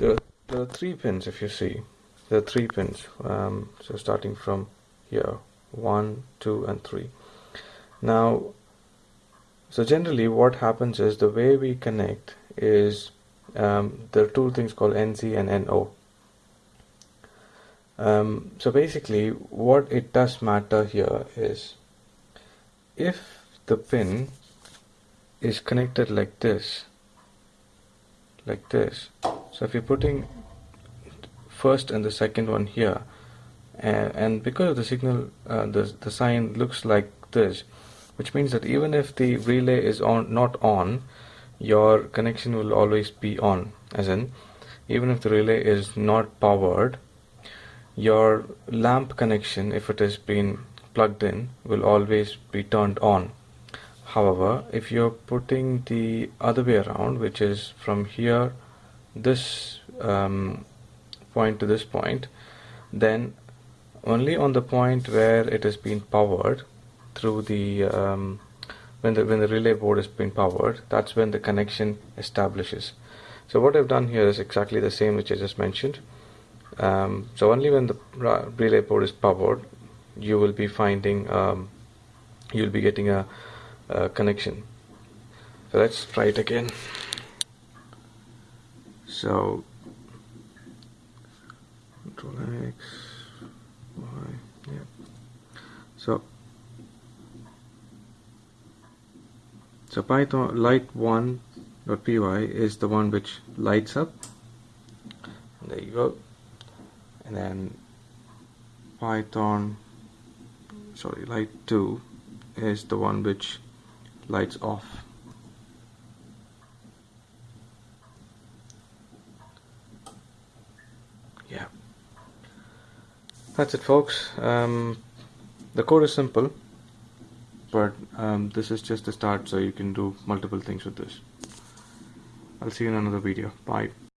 there are, there are three pins if you see. There are three pins um, so starting from here. One two and three. Now so generally what happens is the way we connect is um, there are two things called NC and NO um, so basically what it does matter here is if the pin is connected like this like this so if you're putting first and the second one here and, and because of the signal uh, the, the sign looks like this which means that even if the relay is on not on your connection will always be on as in even if the relay is not powered your lamp connection if it has been plugged in will always be turned on. However if you're putting the other way around which is from here this um, point to this point then only on the point where it has been powered through the um, when the when the relay board is being powered that's when the connection establishes. So what I've done here is exactly the same which I just mentioned. Um, so only when the relay board is powered you will be finding um, you'll be getting a, a connection. So let's try it again so control X Y yeah. So so python light one dot py is the one which lights up. There you go. And then python sorry light 2 is the one which lights off yeah. That's it folks. Um, the code is simple but um, this is just the start so you can do multiple things with this. I'll see you in another video. Bye